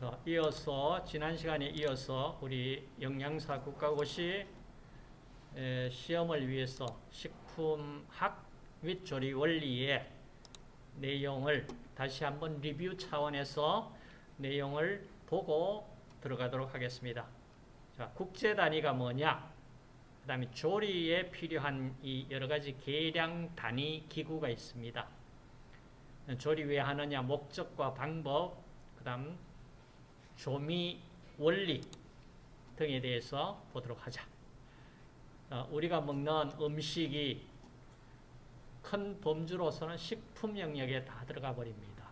자, 이어서 지난 시간에 이어서 우리 영양사 국가고시 에, 시험을 위해서 식품학 및 조리 원리의 내용을 다시 한번 리뷰 차원에서 내용을 보고 들어가도록 하겠습니다. 자, 국제 단위가 뭐냐? 그 다음에 조리에 필요한 이 여러 가지 계량 단위 기구가 있습니다. 조리 왜 하느냐? 목적과 방법, 그 다음 조미 원리 등에 대해서 보도록 하자. 어, 우리가 먹는 음식이 큰 범주로서는 식품 영역에 다 들어가 버립니다.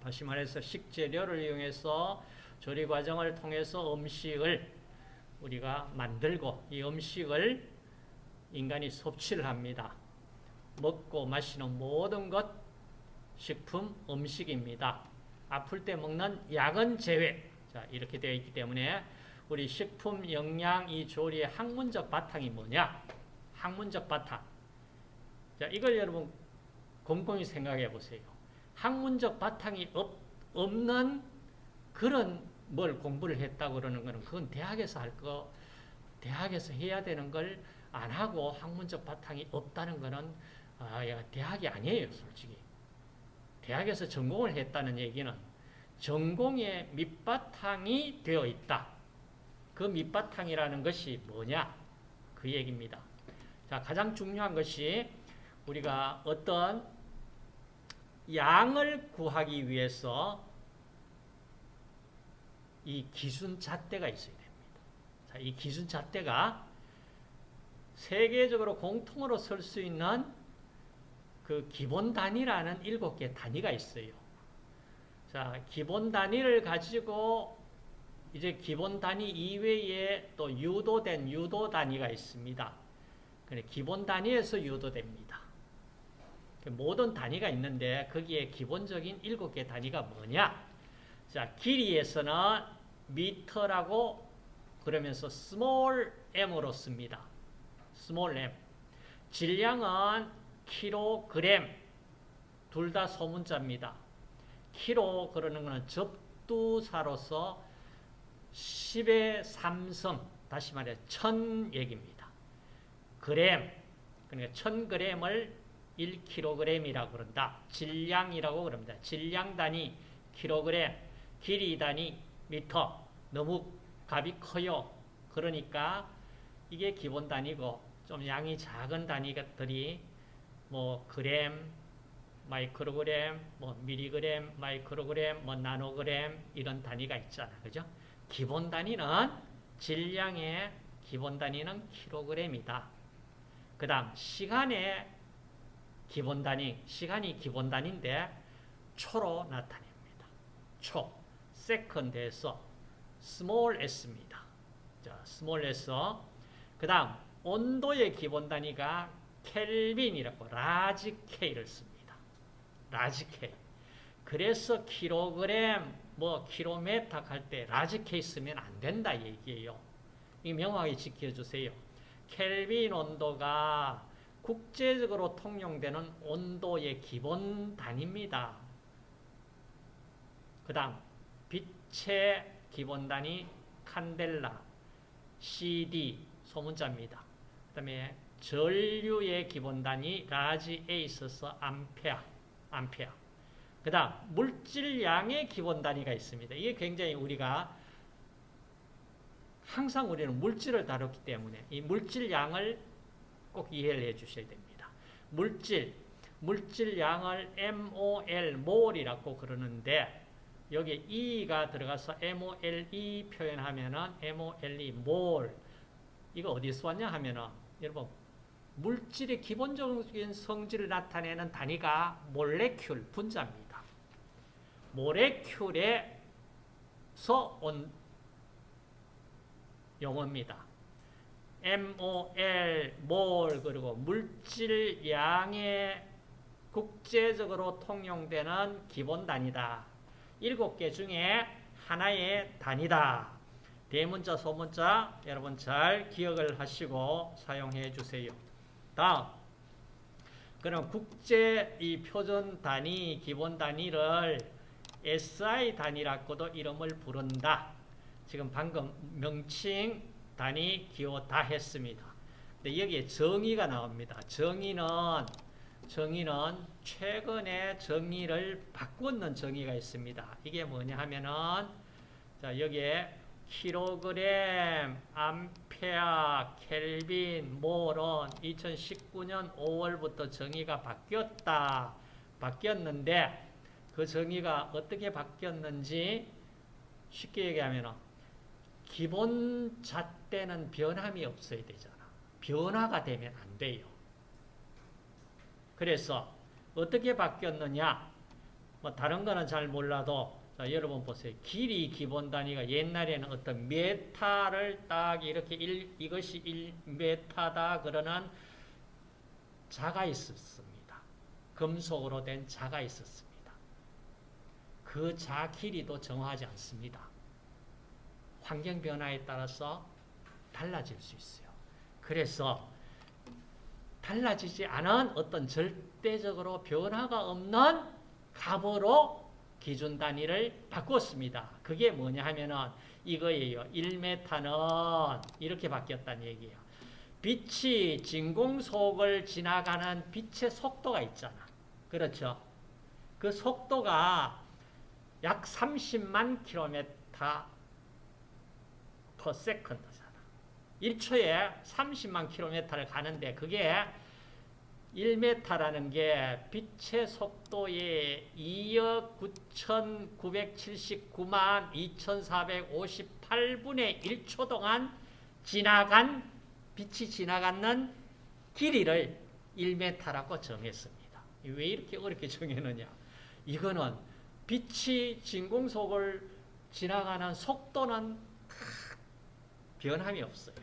다시 말해서 식재료를 이용해서 조리 과정을 통해서 음식을 우리가 만들고 이 음식을 인간이 섭취를 합니다. 먹고 마시는 모든 것 식품 음식입니다. 아플 때 먹는 약은 제외. 자, 이렇게 되어 있기 때문에 우리 식품 영양 이 조리의 학문적 바탕이 뭐냐? 학문적 바탕. 자, 이걸 여러분 곰곰이 생각해 보세요. 학문적 바탕이 없, 없는 그런 뭘 공부를 했다고 그러는 거는 그건 대학에서 할 거, 대학에서 해야 되는 걸 안 하고 학문적 바탕이 없다는 거는 아, 대학이 아니에요, 솔직히. 대학에서 전공을 했다는 얘기는 전공의 밑바탕이 되어 있다. 그 밑바탕이라는 것이 뭐냐? 그 얘기입니다. 자, 가장 중요한 것이 우리가 어떤 양을 구하기 위해서 이 기준 잣대가 있어야 됩니다. 자, 이 기준 잣대가 세계적으로 공통으로 쓸수 있는 그 기본 단위라는 일곱 개 단위가 있어요. 자, 기본 단위를 가지고 이제 기본 단위 이외에 또 유도된 유도 단위가 있습니다. 기본 단위에서 유도됩니다. 모든 단위가 있는데 거기에 기본적인 일곱 개 단위가 뭐냐? 자, 길이에서는 미터라고 그러면서 small m으로 씁니다. small m. 질량은 킬로그램 둘 다 소문자입니다. 키로 그러는 것은 접두사로서 10의 3성 다시 말해 천 얘기입니다. 그램 그러니까 1000g을 1kg이라고 그런다. 질량이라고 그럽니다. 질량 단위 킬로그램, 길이 단위 미터. 너무 값이 커요. 그러니까 이게 기본 단위고 좀 양이 작은 단위들이 뭐 그램, 마이크로그램, 뭐 미리그램, 마이크로그램, 뭐 나노그램 이런 단위가 있잖아. 그죠? 기본 단위는 질량의 기본 단위는 킬로그램이다. 그 다음 시간의 기본 단위, 시간이 기본 단위인데 초로 나타냅니다. 초, second에서 small s입니다. 자, small s. 그 다음 온도의 기본 단위가 켈빈이라고 large K를 씁니다. large K. 그래서 킬로그램, 뭐 킬로메타 할 때 large K 쓰면 안 된다 얘기예요. 이 명확히 지켜주세요. 켈빈 온도가 국제적으로 통용되는 온도의 기본 단위입니다. 그 다음 빛의 기본 단위 칸델라, CD 소문자입니다. 그 다음에 전류의 기본 단위 large A 있어서 암페아, 암페아. 그 다음 물질량의 기본 단위가 있습니다. 이게 굉장히 우리가 항상 우리는 물질을 다뤘기 때문에 이 물질량을 꼭 이해를 해 주셔야 됩니다. 물질, 물질량을 MOL, 몰이라고 그러는데 여기 E가 들어가서 MOLE 표현하면은 MOLE, 몰 이거 어디서 왔냐 하면은 여러분 물질의 기본적인 성질을 나타내는 단위가 몰레큘, 분자입니다. 몰레큘에서 온 용어입니다. MOL, 몰, 그리고 물질량의 국제적으로 통용되는 기본 단위다. 일곱 개 중에 하나의 단위다. 대문자, 소문자 여러분 잘 기억을 하시고 사용해 주세요. 다음 그럼 국제 이 표준 단위, 기본 단위를 SI 단위라고도 이름을 부른다. 지금 방금 명칭, 단위, 기호 다 했습니다. 근데 여기에 정의가 나옵니다. 정의는 정의는 최근에 정의를 바꾸는 정의가 있습니다. 이게 뭐냐 하면은 자 여기에 킬로그램, 암페아, 켈빈, 몰은 2019년 5월부터 정의가 바뀌었다. 바뀌었는데 그 정의가 어떻게 바뀌었는지 쉽게 얘기하면 기본 잣대는 변함이 없어야 되잖아. 변화가 되면 안 돼요. 그래서 어떻게 바뀌었느냐? 뭐 다른 거는 잘 몰라도 자, 여러분 보세요. 길이 기본 단위가 옛날에는 어떤 메타를 딱 이렇게 일, 이것이 1 메타다 그러는 자가 있었습니다. 금속으로 된 자가 있었습니다. 그 자 길이도 정하지 않습니다. 환경 변화에 따라서 달라질 수 있어요. 그래서 달라지지 않은 어떤 절대적으로 변화가 없는 값으로 기준 단위를 바꿨습니다. 그게 뭐냐 하면은 이거예요. 1m는 이렇게 바뀌었다는 얘기예요. 빛이 진공 속을 지나가는 빛의 속도가 있잖아. 그렇죠? 그 속도가 약 30만 킬로미터 per second잖아. 1초에 30만 킬로미터를 가는데 그게 1m라는 게 빛의 속도의 2억 9,979만 2,458분의 1초 동안 지나간 빛이 지나가는 길이를 1m라고 정했습니다. 왜 이렇게 어렵게 정했느냐? 이거는 빛이 진공속을 지나가는 속도는 변함이 없어요.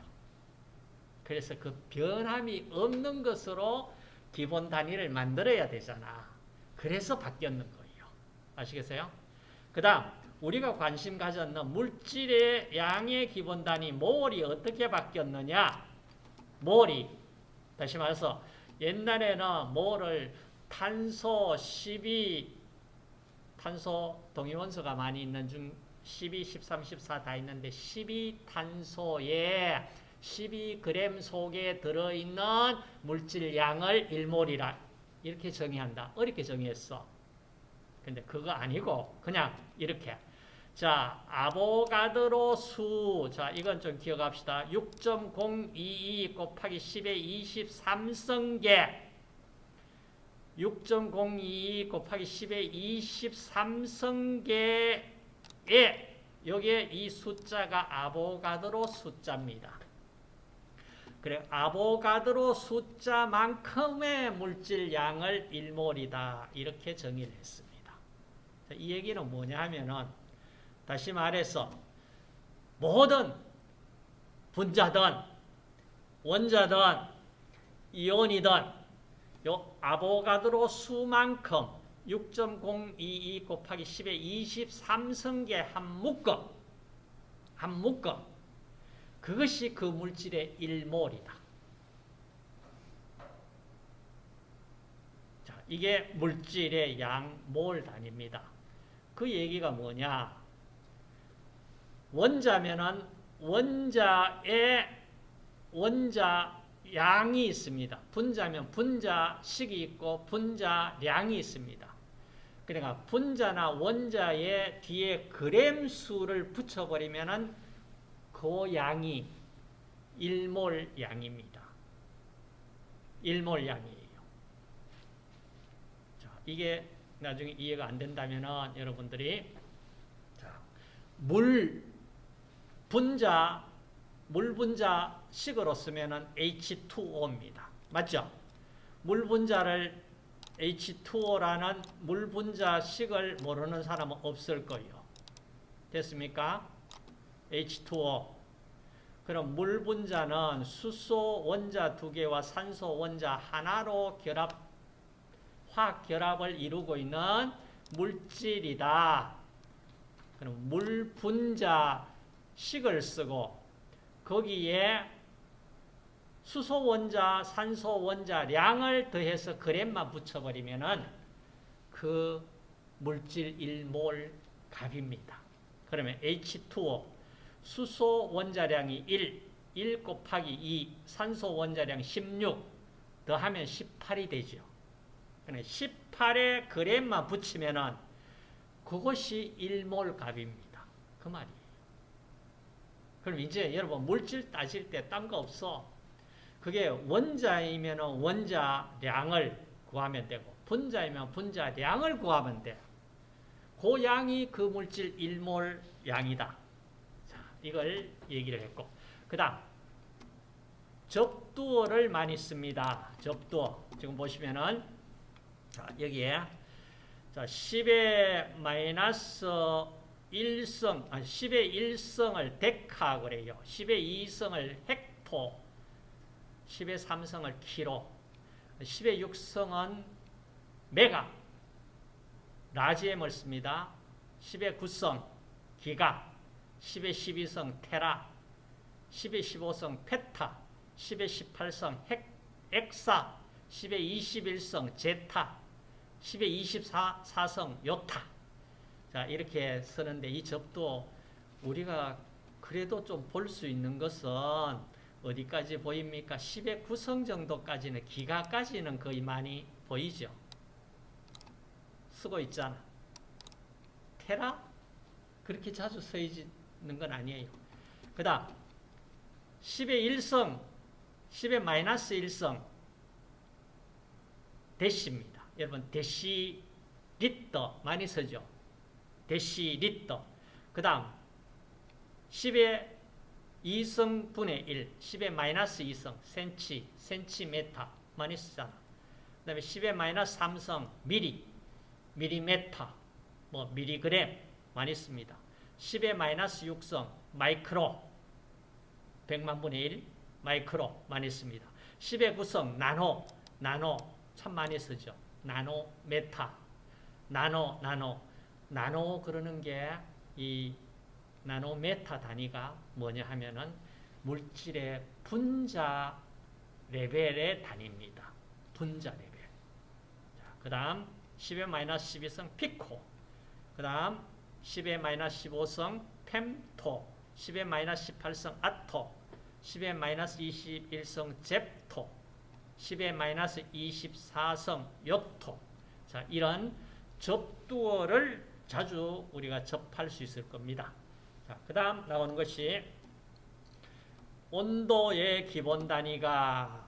그래서 그 변함이 없는 것으로 기본 단위를 만들어야 되잖아. 그래서 바뀌었는 거예요. 아시겠어요? 그 다음 우리가 관심 가졌는 물질의 양의 기본 단위 몰이 어떻게 바뀌었느냐 몰이 다시 말해서 옛날에는 몰을 탄소 12 탄소 동위원소가 많이 있는 중 12, 13, 14 다 있는데 12탄소에 12g 속에 들어있는 물질 양을 1몰이라 이렇게 정의한다. 어렵게 정의했어. 근데 그거 아니고 그냥 이렇게 자 아보가드로 수, 자 이건 좀 기억합시다. 6.022 곱하기 10의 23승계 6.022 곱하기 10의 23승계에 여기에 이 숫자가 아보가드로 숫자입니다. 그래 아보가드로 숫자만큼의 물질 양을 1몰이다 이렇게 정의를 했습니다. 이 얘기는 뭐냐 하면은 다시 말해서 모든 분자든 원자든 이온이든 요 아보가드로 수만큼 6.022 곱하기 10의 23승계 한 묶음 한 묶음 그것이 그 물질의 1몰이다. 자, 이게 물질의 양몰 단위입니다. 그 얘기가 뭐냐? 원자면은 원자의 원자 양이 있습니다. 분자면 분자식이 있고 분자량이 있습니다. 그러니까 분자나 원자의 뒤에 그램 수를 붙여버리면은 그 양이 1몰 양입니다. 1몰 양이에요. 자, 이게 나중에 이해가 안 된다면 여러분들이 자, 물 분자 물 분자 식으로 쓰면은 H2O입니다. 맞죠? 물 분자를 H2O라는 물 분자 식을 모르는 사람은 없을 거예요. 됐습니까? H2O. 그럼 물 분자는 수소 원자 두 개와 산소 원자 하나로 결합, 화학 결합을 이루고 있는 물질이다. 그럼 물 분자 식을 쓰고 거기에 수소 원자, 산소 원자 량을 더해서 그램만 붙여버리면은 그 물질 1몰 값입니다. 그러면 H2O 수소 원자량이 1, 1 곱하기 2, 산소 원자량 16 더하면 18이 되죠. 18에 그램만 붙이면은 그것이 1몰 값입니다. 그 말이에요. 그럼 이제 여러분 물질 따질 때 딴 거 없어. 그게 원자이면 원자량을 구하면 되고 분자이면 분자량을 구하면 돼. 그 양이 그 물질 1몰 양이다. 자, 이걸 얘기를 했고. 그 다음, 접두어를 많이 씁니다. 접두어. 지금 보시면은, 자, 여기에, 자, 10의 마이너스 1성, 아, 10의 1성을 데카 그래요. 10의 2성을 헥토, 10의 3성을 키로, 10의 6성은 메가, 라지엠을 씁니다. 10의 9성 기가, 10의 12성 테라, 10의 15성 페타, 10의 18성 핵, 엑사, 10의 21성 제타, 10의 24성 요타. 자, 이렇게 쓰는데 이 접도 우리가 그래도 좀 볼 수 있는 것은 어디까지 보입니까? 10의 9성 정도까지는 기가까지는 거의 많이 보이죠. 쓰고 있잖아. 테라? 그렇게 자주 쓰이 는 건 아니에요. 그 다음 10의 1승, 10의 마이너스 1승 데시입니다. 여러분 데시 리터 많이 쓰죠. 데시 리터 그 다음 10의 2승분의 1, 10의 마이너스 2승, 센치, 센치메타 많이 쓰잖아. 그 다음에 10의 마이너스 3승, 미리, 미리메타, 뭐 미리그램 많이 씁니다. 10의 마이너스 6승, 마이크로, 100만 분의 1, 마이크로 많이 씁니다. 10의 9승, 나노, 나노 참 많이 쓰죠. 나노, 메타, 나노, 나노, 나노 그러는 게 이 나노 메타 단위가 뭐냐 하면은 물질의 분자 레벨의 단위입니다. 분자 레벨. 그 다음 10의 마이너스 12승 피코. 그 다음 10의 마이너스 15승 펨토. 10의 마이너스 18승 아토. 10의 마이너스 21승 젭토. 10의 마이너스 24승 욕토. 자, 이런 접두어를 자주 우리가 접할 수 있을 겁니다. 자, 그 다음 나오는 것이 온도의 기본 단위가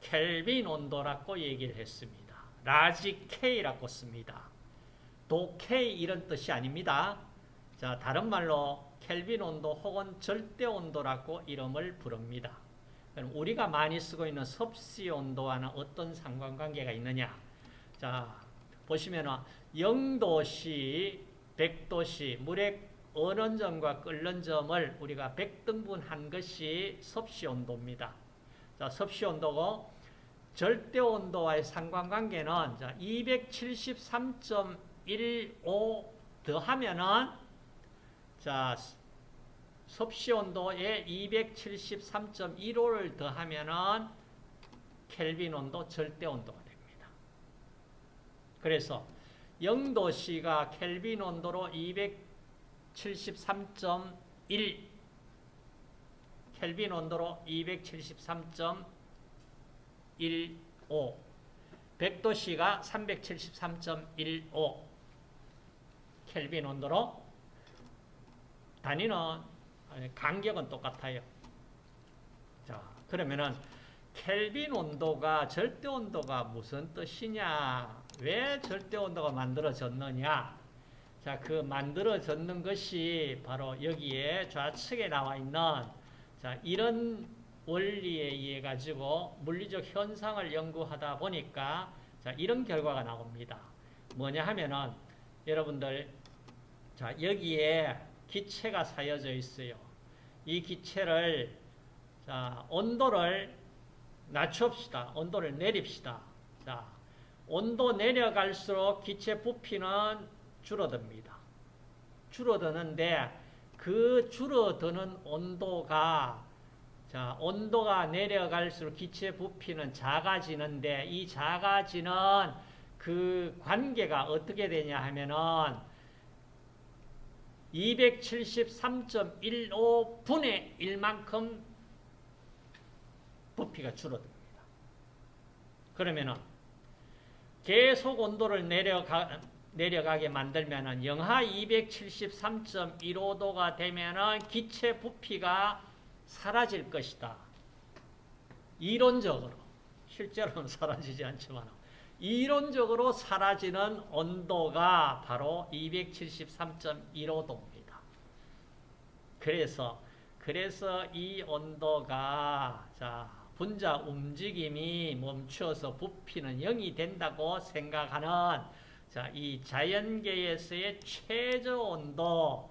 켈빈 온도라고 얘기를 했습니다. large K라고 씁니다. 도 K 이런 뜻이 아닙니다. 자, 다른 말로 켈빈 온도 혹은 절대 온도라고 이름을 부릅니다. 그럼 우리가 많이 쓰고 있는 섭씨 온도와는 어떤 상관관계가 있느냐? 자, 보시면은 0도씨, 100도씨, 물의 어는 점과 끓는 점을 우리가 100등분한 것이 섭씨 온도입니다. 자, 섭씨 온도고 절대 온도와의 상관관계는 자, 273.15 더하면은 자, 섭씨 온도에 273.15를 더하면은 켈빈 온도, 절대 온도가 됩니다. 그래서 0도씨가 켈빈 온도로 273.1 켈빈 온도로 273.15 100도씨가 373.15 켈빈 온도로 단위는 간격은 똑같아요. 자, 그러면은 켈빈 온도가 절대 온도가 무슨 뜻이냐? 왜 절대 온도가 만들어졌느냐? 자, 그 만들어졌는 것이 바로 여기에 좌측에 나와 있는 자, 이런 원리에 의해 가지고 물리적 현상을 연구하다 보니까 자, 이런 결과가 나옵니다. 뭐냐 하면은 여러분들 자, 여기에 기체가 사여져 있어요. 이 기체를 자, 온도를 낮춥시다. 온도를 내립시다. 자, 온도 내려갈수록 기체 부피는 줄어듭니다. 줄어드는데 그 줄어드는 온도가 자, 온도가 내려갈수록 기체 부피는 작아지는데 이 작아지는 그 관계가 어떻게 되냐 하면은 273.15분의 1만큼 부피가 줄어듭니다. 그러면은 계속 온도를 내려가, 내려가게 만들면은 영하 273.15도가 되면은 기체 부피가 사라질 것이다. 이론적으로. 실제로는 사라지지 않지만 이론적으로 사라지는 온도가 바로 273.15도입니다. 그래서 그래서 이 온도가 자 분자 움직임이 멈춰서 부피는 0이 된다고 생각하는 자, 이 자연계에서의 최저 온도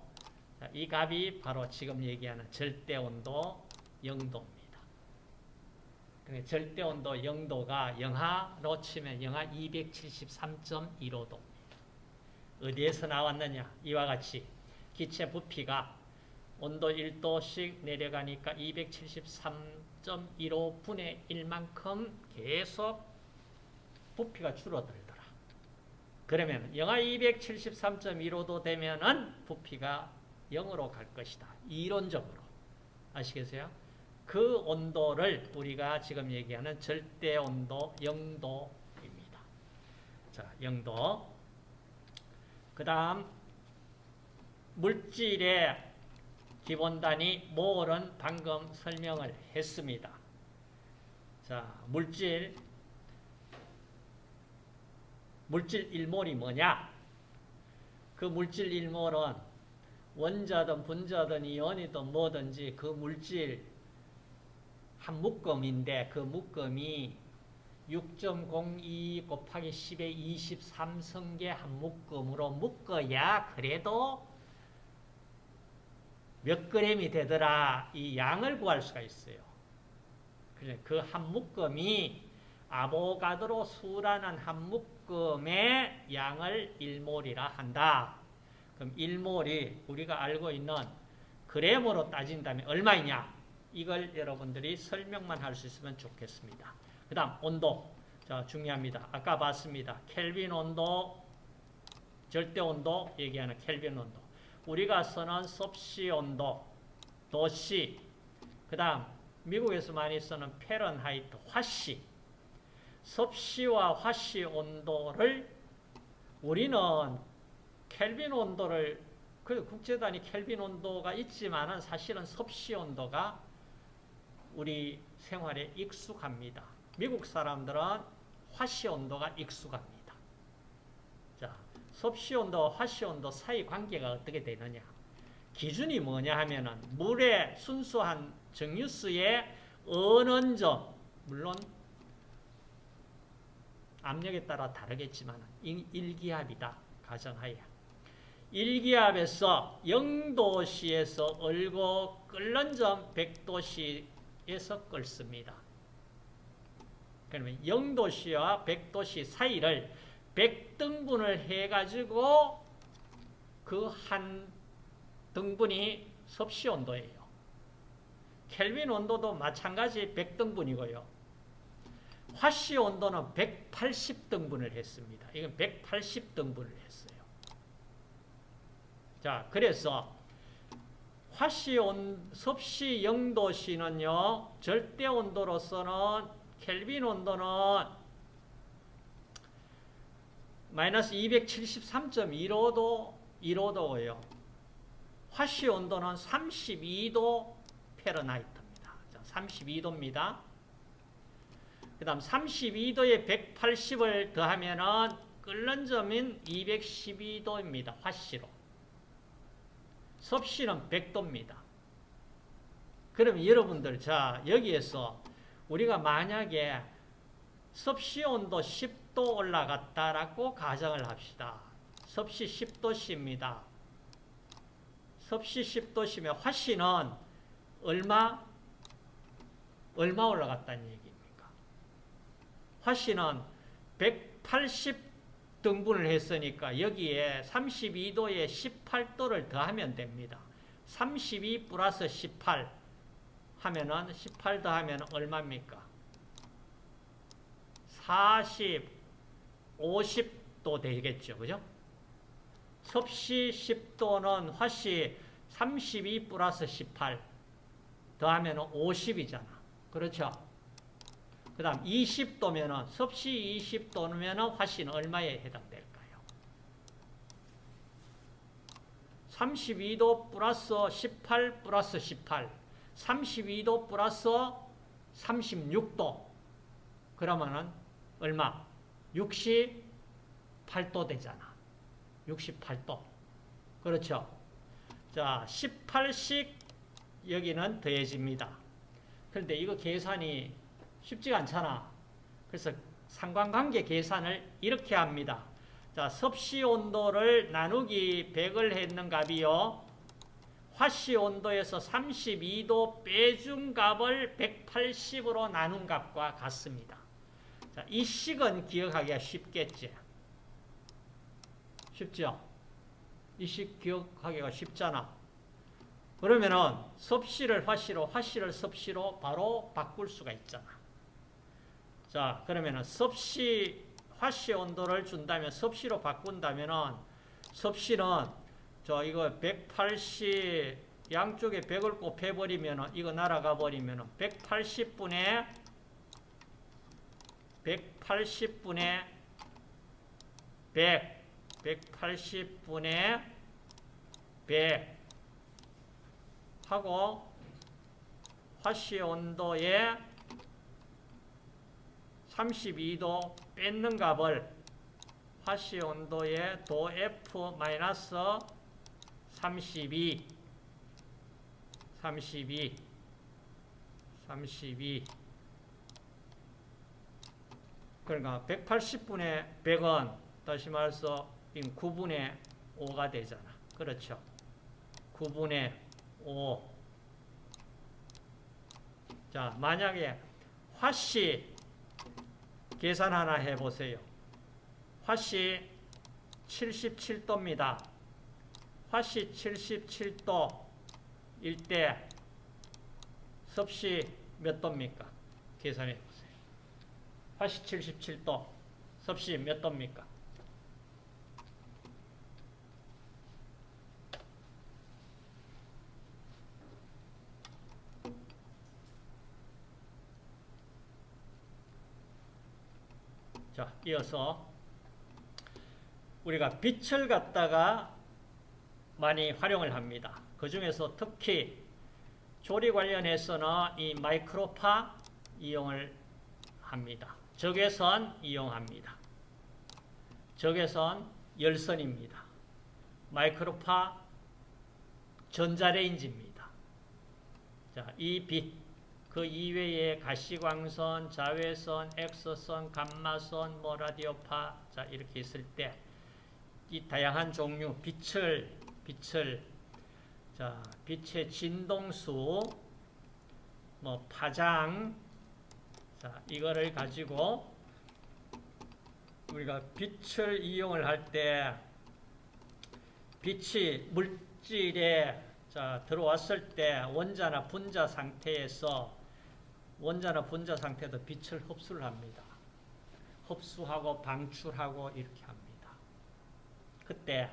자, 이 값이 바로 지금 얘기하는 절대 온도 0도입니다. 절대 온도 0도가 영하로 치면 영하 273.15도입니다. 어디에서 나왔느냐? 이와 같이 기체 부피가 온도 1도씩 내려가니까 273.15분의 1만큼 계속 부피가 줄어들더라. 그러면 영하 273.15도 되면은 부피가 0으로 갈 것이다. 이론적으로. 아시겠어요? 그 온도를 우리가 지금 얘기하는 절대 온도 0도입니다. 자, 0도. 그 다음, 물질의 기본 단위 몰은 방금 설명을 했습니다. 자, 물질 물질 1몰이 뭐냐? 그 물질 1몰은 원자든 분자든 이온이든 뭐든지 그 물질 한 묶음인데 그 묶음이 6.02 곱하기 10의 23성계 한 묶음으로 묶어야 그래도 몇 그램이 되더라 이 양을 구할 수가 있어요. 그한 묶음이 아보가드로 수라는 한 묶음의 양을 1몰이라 한다. 그럼 1몰이 우리가 알고 있는 그램으로 따진다면 얼마이냐? 이걸 여러분들이 설명만 할 수 있으면 좋겠습니다. 그 다음 온도. 자 중요합니다. 아까 봤습니다. 켈빈 온도, 절대 온도 얘기하는 켈빈 온도. 우리가 쓰는 섭씨 온도, 도C, 그 다음 미국에서 많이 쓰는 Fahrenheit, 화씨, 섭씨와 화씨 온도를 우리는 켈빈 온도를 그 국제단위 켈빈 온도가 있지만은 사실은 섭씨 온도가 우리 생활에 익숙합니다. 미국 사람들은 화씨 온도가 익숙합니다. 자, 섭씨 온도와 화씨 온도 사이 관계가 어떻게 되느냐? 기준이 뭐냐 하면은 물의 순수한 정유수의 어느 점, 물론 압력에 따라 다르겠지만 일기압이다. 가정하에. 일기압에서 0도씨에서 얼고 끓는 점 100도씨 에서 끓습니다. 그러면 0도씨와 100도씨 사이를 100등분을 해가지고 그 한 등분이 섭씨 온도예요. 켈빈 온도도 마찬가지 100등분이고요. 화씨 온도는 180등분을 했습니다. 이건 180등분을 했어요. 자, 그래서 화씨 온, 섭씨 0도씨는요, 절대 온도로서는 켈빈 온도는 마이너스 273.15도 1호도예요. 화씨 온도는 32도 페르나이트입니다. 32도입니다. 그 다음 32도에 180을 더하면은 끓는 점인 212도입니다. 화씨로. 섭씨는 100도입니다. 그럼 여러분들 자 여기에서 우리가 만약에 섭씨 온도 10도 올라갔다라고 가정을 합시다. 섭씨 10도씨입니다. 섭씨 10도씨면 화씨는 얼마? 얼마 올라갔다는 얘기입니까? 화씨는 180 등분을 했으니까 여기에 32도에 18도를 더하면 됩니다. 32 플러스 18 하면은 18 더하면 얼마입니까? 50도 되겠죠. 그죠? 섭씨 10도는 화씨 32 플러스 18 더하면 50이잖아. 그렇죠? 그 다음 20도면은 섭씨 20도면 화씨는 얼마에 해당될까요? 32도 플러스 18 플러스 18 32도 플러스 36도 그러면은 얼마? 68도 되잖아. 68도. 그렇죠? 자, 18씩 여기는 더해집니다. 그런데 이거 계산이 쉽지가 않잖아. 그래서 상관관계 계산을 이렇게 합니다. 자, 섭씨 온도를 나누기 100을 했는 값이요. 화씨 온도에서 32도 빼준 값을 180으로 나눈 값과 같습니다. 자, 이 식은 기억하기가 쉽겠지. 쉽죠? 이 식 기억하기가 쉽잖아. 그러면은 섭씨를 화씨로, 화씨를 섭씨로 바로 바꿀 수가 있잖아. 자, 그러면은 섭씨, 화씨 온도를 준다면 섭씨로 바꾼다면은 섭씨는 저 이거 180 양쪽에 100을 곱해 버리면은 이거 날아가 버리면은 180분의 180분의 100 180분의 100 하고 화씨 온도에 32도 뺏는 값을 화씨 온도에 도 F 마이너스 32 32 32 그러니까 180분의 100은 다시 말해서 9분의 5가 되잖아. 그렇죠? 9분의 5. 자, 만약에 화씨 계산 하나 해보세요. 화씨 77도입니다. 화씨 77도 일 때 섭씨 몇 도입니까? 계산해 보세요. 화씨 77도, 섭씨 몇 도입니까? 자, 이어서 우리가 빛을 갖다가 많이 활용을 합니다. 그 중에서 특히 조리 관련해서는 이 마이크로파 이용을 합니다. 적외선 이용합니다. 적외선 열선입니다. 마이크로파 전자레인지입니다. 자, 이 빛, 그 이외에 가시광선, 자외선, 엑서선, 감마선, 뭐 라디오파 자 이렇게 있을 때 이 다양한 종류 빛을 빛을 자 빛의 진동수 뭐 파장 자 이거를 가지고 우리가 빛을 이용을 할 때 빛이 물질에 자 들어왔을 때 원자나 분자 상태에서 원자나 분자 상태도 빛을 흡수를 합니다. 흡수하고 방출하고 이렇게 합니다. 그때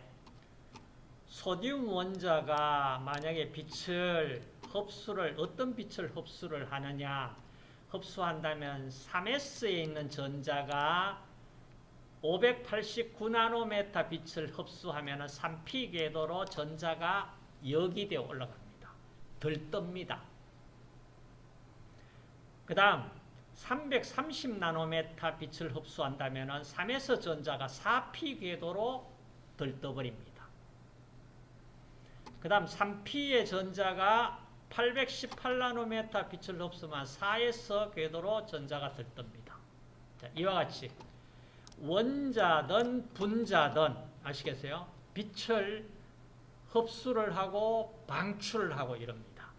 소듐 원자가 만약에 빛을 흡수를 어떤 빛을 흡수를 하느냐 흡수한다면 3S에 있는 전자가 589나노메타 빛을 흡수하면 3P 궤도로 전자가 여기되어 올라갑니다. 들뜹니다. 그 다음 330나노메타 빛을 흡수한다면 3S 전자가 4P 궤도로 들떠버립니다. 그 다음 3P의 전자가 818나노메타 빛을 흡수하면 4S 궤도로 전자가 들뜹니다. 자, 이와 같이 원자든 분자든 아시겠어요? 빛을 흡수를 하고 방출을 하고 이럽니다.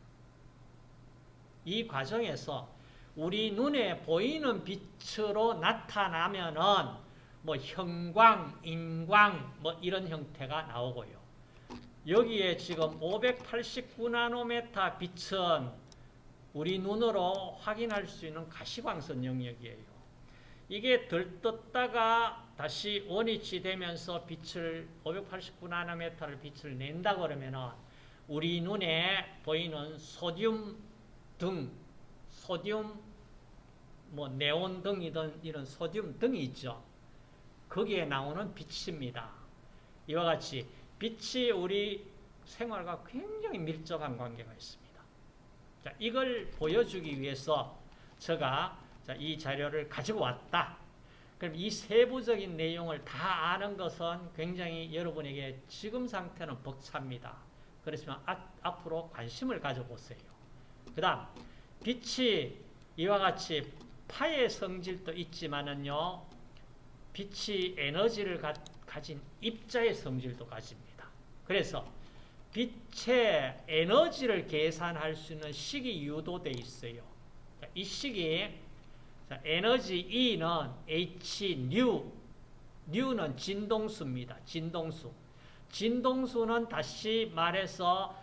이 과정에서 우리 눈에 보이는 빛으로 나타나면은 뭐 형광, 인광 뭐 이런 형태가 나오고요. 여기에 지금 589나노메타 빛은 우리 눈으로 확인할 수 있는 가시광선 영역이에요. 이게 들떴다가 다시 원위치 되면서 빛을 589나노미터를 빛을 낸다 그러면은 우리 눈에 보이는 소듐 등, 소듐 뭐 네온 등이든 이런 소듐 등이 있죠. 거기에 나오는 빛입니다. 이와 같이 빛이 우리 생활과 굉장히 밀접한 관계가 있습니다. 자, 이걸 보여주기 위해서 제가 자, 이 자료를 가지고 왔다. 그럼 이 세부적인 내용을 다 아는 것은 굉장히 여러분에게 지금 상태는 벅찹니다. 그렇지만 아, 앞으로 관심을 가져보세요. 그 다음 빛이 이와 같이 파의 성질도 있지만은요. 빛이 에너지를 가, 가진 입자의 성질도 가집니다. 그래서 빛의 에너지를 계산할 수 있는 식이 유도되어 있어요. 이 식이 에너지 E는 H 뉴, 뉴는 진동수입니다. 진동수. 진동수는 다시 말해서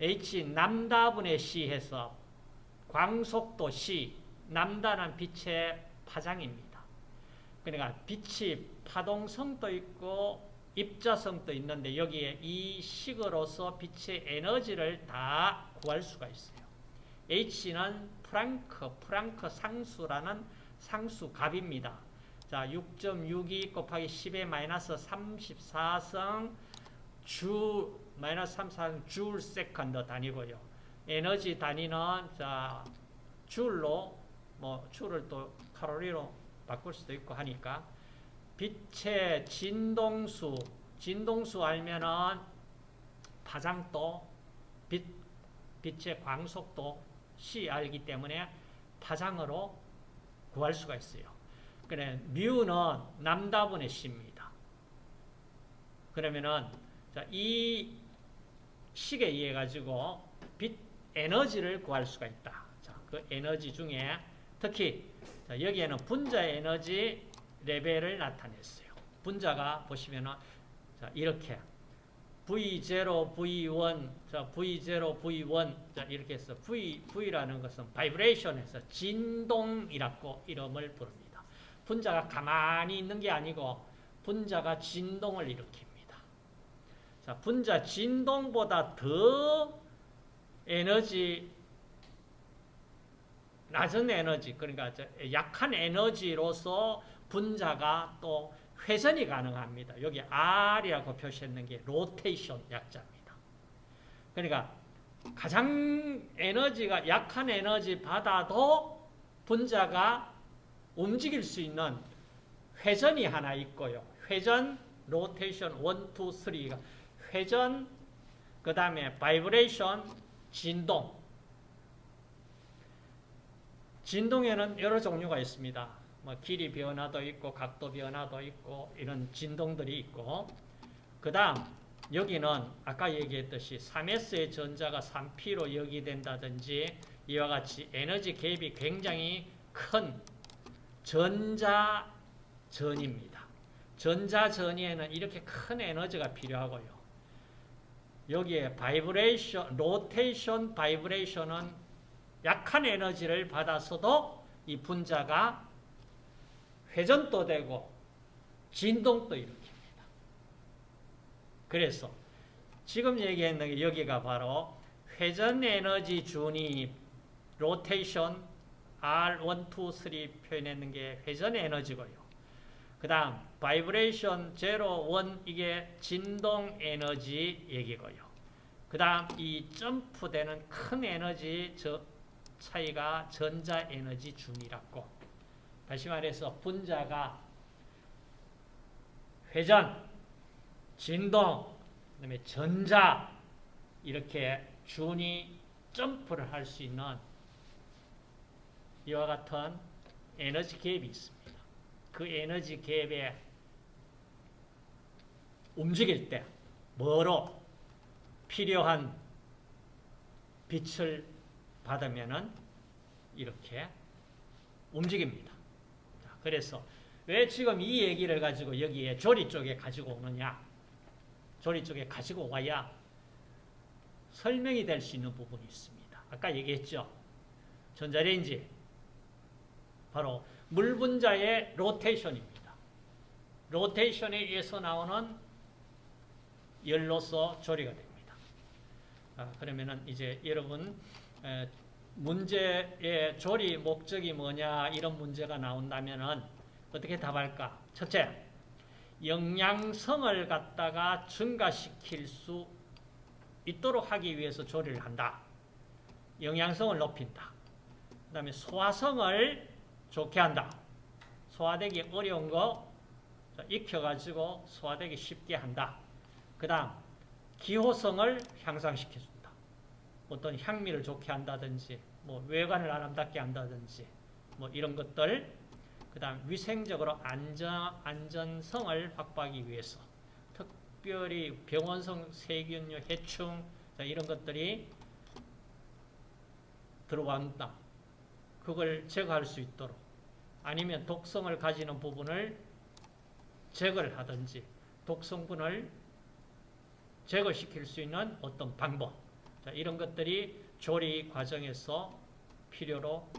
H 남다분의 C 해서 광속도 C, 남다는 빛의 파장입니다. 그러니까 빛이 파동성도 있고 입자성도 있는데 여기에 이 식으로서 빛의 에너지를 다 구할 수가 있어요. H는 프랑크, 프랑크 상수라는 상수값입니다. 자, 6.62 곱하기 10의 마이너스 34승 주 마이너스 34승 줄 second 단위고요. 에너지 단위는 자 줄로 뭐 줄을 또 칼로리로 바꿀 수도 있고 하니까 빛의 진동수 진동수 알면은 파장도 빛 빛의 광속도 C 알기 때문에 파장으로 구할 수가 있어요. 그래 뮤는 남다분의 C입니다. 그러면은 자, 이 식에 의해 가지고 빛 에너지를 구할 수가 있다. 자, 그 에너지 중에 특히 자, 여기에는 분자 에너지 레벨을 나타냈어요. 분자가 보시면은 자, 이렇게 V0, V1, 자, V0, V1, 자, 이렇게 해서 V, V라는 것은 바이브레이션에서 진동이라고 이름을 부릅니다. 분자가 가만히 있는 게 아니고 분자가 진동을 일으킵니다. 자, 분자 진동보다 더 에너지, 낮은 에너지, 그러니까 약한 에너지로서 분자가 또 회전이 가능합니다. 여기 R이라고 표시했는 게 로테이션 약자입니다. 그러니까 가장 에너지가 약한 에너지 받아도 분자가 움직일 수 있는 회전이 하나 있고요. 회전, 로테이션 1, 2, 3가 회전, 그 다음에 vibration, 진동. 진동에는 여러 종류가 있습니다. 뭐 길이 변화도 있고 각도 변화도 있고 이런 진동들이 있고 그 다음 여기는 아까 얘기했듯이 3S의 전자가 3P로 여기된다든지 이와 같이 에너지 갭이 굉장히 큰 전자전이입니다. 전자전이에는 이렇게 큰 에너지가 필요하고요. 여기에 vibration, rotation vibration은 약한 에너지를 받아서도 이 분자가 회전도 되고 진동도 일으킵니다. 그래서 지금 얘기했는 게 여기가 바로 회전 에너지 준위 rotation R1, 2, 3 표현했는 게 회전 에너지고요. 그 다음 vibration 0, 1 이게 진동 에너지 얘기고요. 그 다음 이 점프되는 큰 에너지 저 차이가 전자 에너지 준이라고 다시 말해서 분자가 회전, 진동, 그다음에 전자 이렇게 준이 점프를 할 수 있는 이와 같은 에너지 갭이 있습니다. 그 에너지 갭에 움직일 때 뭐로 필요한 빛을 받으면은 이렇게 움직입니다. 그래서 왜 지금 이 얘기를 가지고 여기에 조리 쪽에 가지고 오느냐? 조리 쪽에 가지고 와야 설명이 될 수 있는 부분이 있습니다. 아까 얘기했죠. 전자레인지 바로 물 분자의 로테이션입니다. 로테이션에 의해서 나오는 열로서 조리가 됩니다. 아, 그러면은 이제 여러분 에, 문제의 조리 목적이 뭐냐 이런 문제가 나온다면은 어떻게 답할까? 첫째, 영양성을 갖다가 증가시킬 수 있도록 하기 위해서 조리를 한다. 영양성을 높인다. 그 다음에 소화성을 좋게 한다. 소화되기 어려운 거 익혀가지고 소화되기 쉽게 한다. 그 다음 기호성을 향상시켜준다. 어떤 향미를 좋게 한다든지 뭐 외관을 아름답게 한다든지 뭐 이런 것들 그 다음 위생적으로 안전, 안전성을 확보하기 위해서 특별히 병원성 세균류, 해충 이런 것들이 들어간다. 그걸 제거할 수 있도록 아니면 독성을 가지는 부분을 제거를 하든지 독성분을 제거시킬 수 있는 어떤 방법 자, 이런 것들이 조리 과정에서 필요로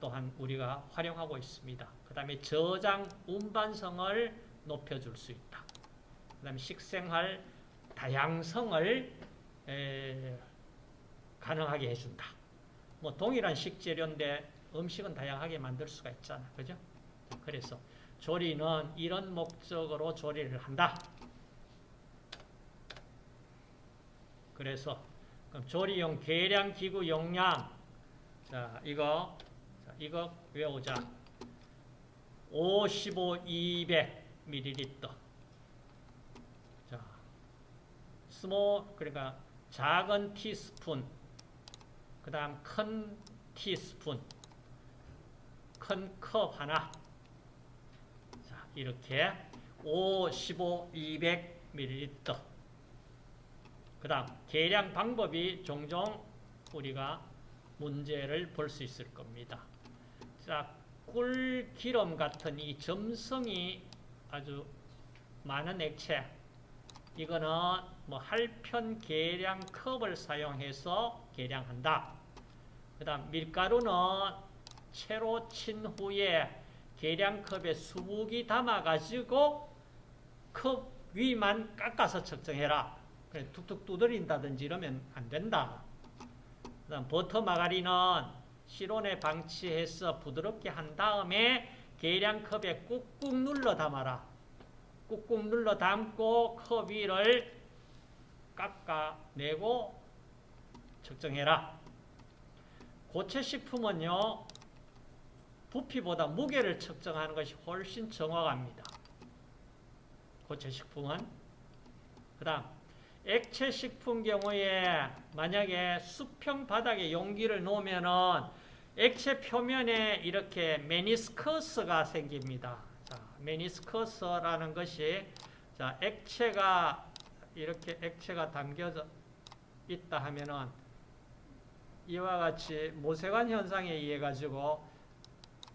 또한 우리가 활용하고 있습니다. 그 다음에 저장 운반성을 높여줄 수 있다. 그 다음에 식생활 다양성을 에, 가능하게 해준다. 뭐 동일한 식재료인데 음식은 다양하게 만들 수가 있잖아. 그죠? 그래서 조리는 이런 목적으로 조리를 한다. 그래서 조리용 계량 기구 용량 자 이거 자, 이거 외우자 55, 200ml 자 small 그러니까 작은 티스푼 그 다음 큰 티스푼 큰 컵 하나 자 이렇게 5, 15, 200ml 그 다음 계량 방법이 종종 우리가 문제를 볼 수 있을 겁니다. 자, 꿀 기름 같은 이 점성이 아주 많은 액체 이거는 뭐 할편 계량 컵을 사용해서 계량한다. 그 다음 밀가루는 채로 친 후에 계량컵에 수북이 담아가지고 컵 위만 깎아서 측정해라. 툭툭 두드린다든지 이러면 안 된다. 그다음 버터 마가린은 실온에 방치해서 부드럽게 한 다음에 계량컵에 꾹꾹 눌러 담아라. 꾹꾹 눌러 담고 컵 위를 깎아내고 측정해라. 고체 식품은요. 부피보다 무게를 측정하는 것이 훨씬 정확합니다. 고체 식품은 그 다음 액체 식품 경우에 만약에 수평 바닥에 용기를 놓으면은 액체 표면에 이렇게 메니스커스가 생깁니다. 자, 메니스커스라는 것이 자, 액체가 이렇게 액체가 담겨져 있다 하면은 이와 같이 모세관 현상에 의해 가지고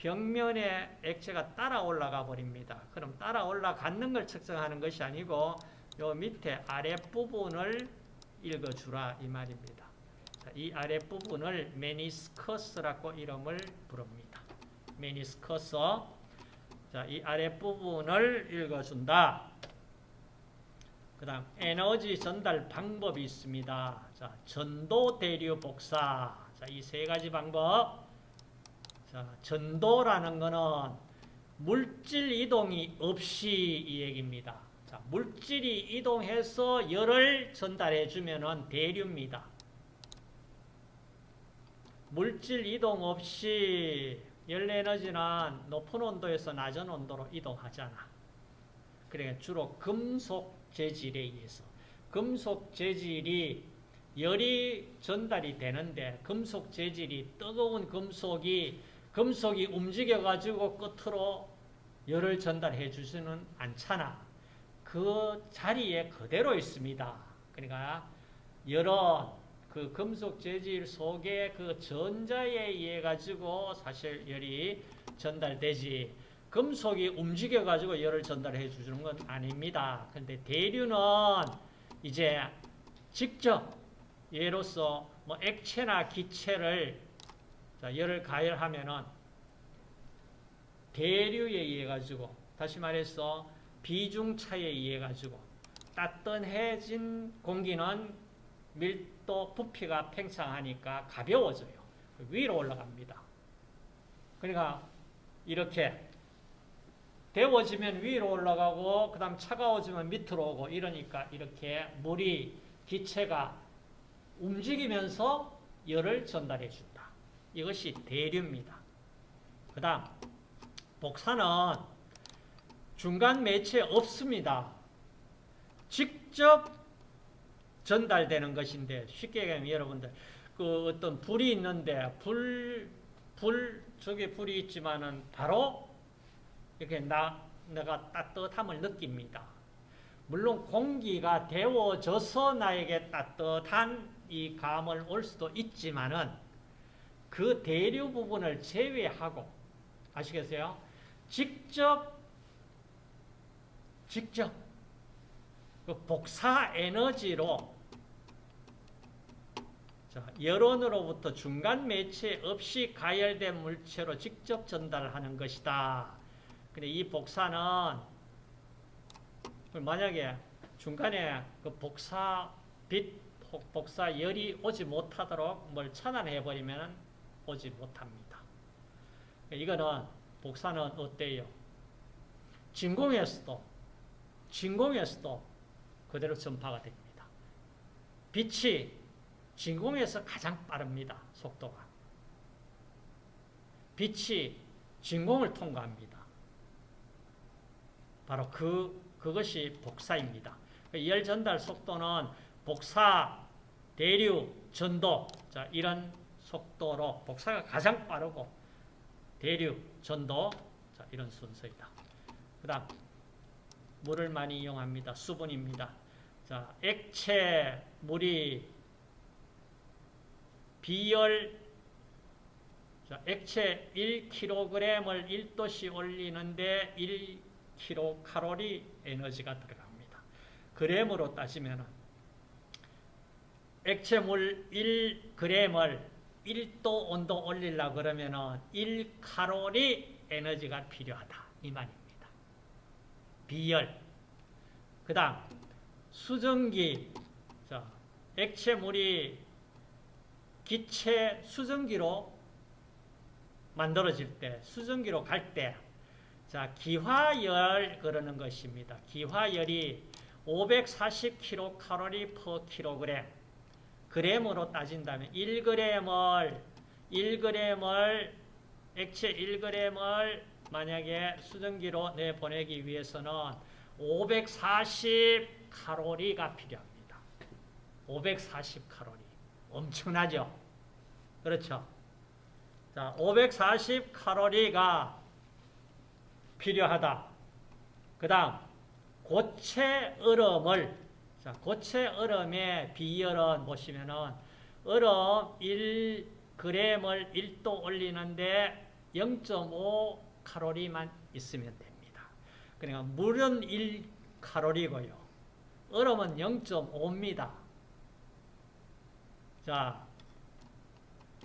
벽면에 액체가 따라 올라가 버립니다. 그럼 따라 올라가는 걸 측정하는 것이 아니고 요 밑에 아랫부분을 읽어주라 이 말입니다. 이 아랫부분을 메니스커스라고 이름을 부릅니다. 메니스커스 자, 이 아랫부분을 읽어준다. 그 다음 에너지 전달 방법이 있습니다. 자, 전도, 대류, 복사 자, 이 세 가지 방법 자, 전도라는 거는 물질 이동이 없이 이 얘기입니다. 자, 물질이 이동해서 열을 전달해 주면 대류입니다. 물질 이동 없이 열 에너지는 높은 온도에서 낮은 온도로 이동하잖아. 그러니까 주로 금속 재질에 의해서 금속 재질이 열이 전달이 되는데 금속 재질이 뜨거운 금속이 금속이 움직여 가지고 끝으로 열을 전달해 주지는 않잖아. 그 자리에 그대로 있습니다. 그러니까 여러 그 금속 재질 속에 그 전자에 의해 가지고 사실 열이 전달되지 금속이 움직여 가지고 열을 전달해 주는 건 아닙니다. 근데 대류는 이제 직접 예로서 뭐 액체나 기체를 열을 가열하면은 대류에 의해 가지고 다시 말해서 비중 차에 의해 가지고 따뜻해진 공기는 밀도 부피가 팽창하니까 가벼워져요. 위로 올라갑니다. 그러니까 이렇게 데워지면 위로 올라가고 그 다음 차가워지면 밑으로 오고 이러니까 이렇게 물이 기체가 움직이면서 열을 전달해 준다. 이것이 대류입니다. 그 다음 복사는 중간 매체 없습니다. 직접 전달되는 것인데 쉽게 얘기하면 여러분들 그 어떤 불이 있는데 불, 불 저기 불이 있지만은 바로 이렇게 나 내가 따뜻함을 느낍니다. 물론 공기가 데워져서 나에게 따뜻한 이 감을 올 수도 있지만은 그 대류 부분을 제외하고 아시겠어요? 직접 직접 그 복사 에너지로 자, 여론으로부터 중간 매체 없이 가열된 물체로 직접 전달하는 것이다. 근데 이 복사는 만약에 중간에 그 복사 빛, 복사 열이 오지 못하도록 뭘 차단해 버리면 오지 못합니다. 이거는 복사는 어때요? 진공에서도 진공에서도 그대로 전파가 됩니다. 빛이 진공에서 가장 빠릅니다. 속도가. 빛이 진공을 통과합니다. 바로 그, 그것이 복사입니다. 그열 전달 속도는 복사, 대류, 전도, 자, 이런 속도로 복사가 가장 빠르고, 대류, 전도, 자, 이런 순서이다. 그 다음, 물을 많이 이용합니다. 수분입니다. 자, 액체, 물이 비열 자, 액체 1kg을 1도씨 올리는데 1kcal 에너지가 들어갑니다. 그램으로 따지면 액체물 1g을 1도 온도 올리려 그러면 1칼로리 에너지가 필요하다. 이 말입니다. 비열. 그 다음, 수증기. 자, 액체물이 기체 수증기로 만들어질 때, 수증기로 갈 때, 자, 기화열 그러는 것입니다. 기화열이 540kcal per kg. 그램으로 따진다면 1g을 1g을 액체 1g을 만약에 수증기로 내보내기 위해서는 540 칼로리가 필요합니다. 540 칼로리. 엄청나죠? 그렇죠? 자, 540 칼로리가 필요하다. 그 다음, 고체 얼음을, 자, 고체 얼음의 비열은 보시면은, 얼음 1g을 1도 올리는데 0.5 칼로리만 있으면 됩니다. 그러니까 물은 1 칼로리고요. 얼음은 0.5입니다. 자,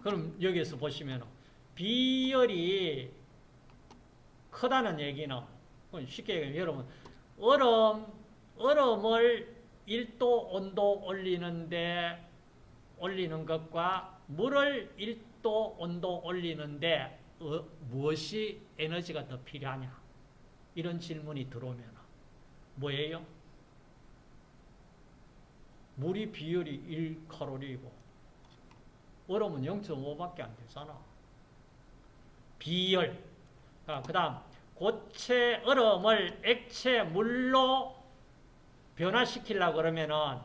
그럼 여기에서 보시면 비열이 크다는 얘기는 쉽게 얘기하면 여러분 얼음 얼음을 1도 온도 올리는데 올리는 것과 물을 1도 온도 올리는데 어, 무엇이 에너지가 더 필요하냐 이런 질문이 들어오면 뭐예요? 물이 비율이 1칼로리이고 얼음은 0.5밖에 안 되잖아. 비열. 그 다음 고체 얼음을 액체 물로 변화시키려고 그러면은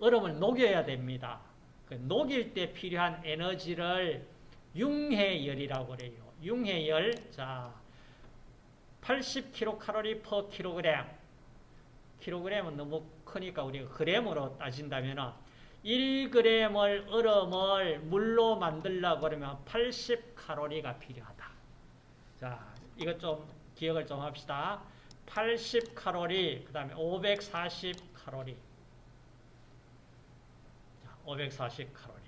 얼음을 녹여야 됩니다. 그 녹일 때 필요한 에너지를 융해열이라고 그래요. 융해열. 자, 80kcal per kg. 킬로그램은 너무 크니까 우리가 그램으로 따진다면 1g을 얼음을 물로 만들려고 그러면 80칼로리가 필요하다. 자, 이것 좀 기억을 좀 합시다. 80 칼로리, 그 다음에 540 칼로리. 540 칼로리.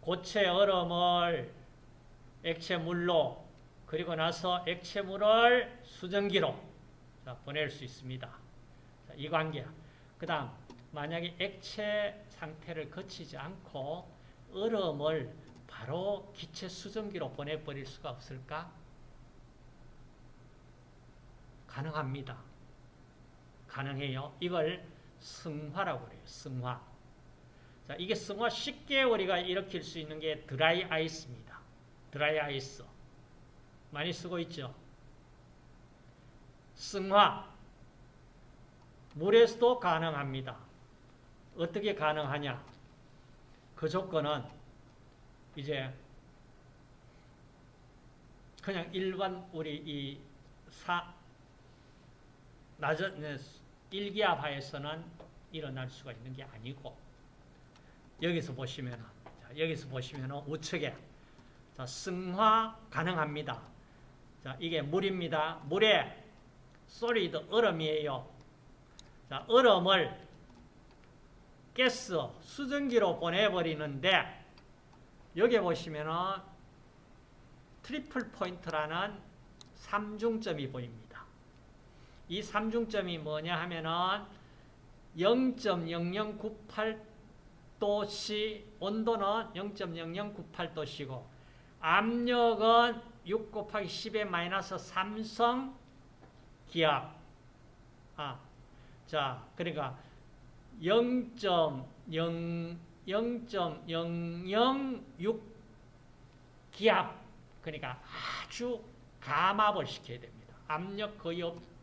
고체 얼음을 액체 물로 그리고 나서 액체 물을 수증기로 자, 보낼 수 있습니다. 자, 이 관계야. 그 다음 만약에 액체 상태를 거치지 않고 얼음을 바로 기체 수증기로 보내버릴 수가 없을까? 가능합니다. 가능해요. 이걸 승화라고 그래요. 승화. 자, 이게 승화 쉽게 우리가 일으킬 수 있는 게 드라이 아이스입니다. 드라이 아이스. 많이 쓰고 있죠. 승화. 물에서도 가능합니다. 어떻게 가능하냐? 그 조건은 이제 그냥 일반 우리 이 사, 낮은 네, 일기압하에서는 일어날 수가 있는 게 아니고 여기서 보시면 여기서 보시면 우측에 자, 승화 가능합니다. 자, 이게 물입니다. 물에 solid 얼음이에요. 자, 얼음을 가스 수증기로 보내버리는데 여기 보시면은 triple point라는 삼중점이 보입니다. 이 삼중점이 뭐냐 하면은 0.0098도씨 온도는 0.0098도씨고 압력은 6 곱하기 10의 마이너스 3성 기압. 아, 자, 그러니까 0.0 0.006 기압 그러니까 아주 감압을 시켜야 됩니다. 압력 거의 없.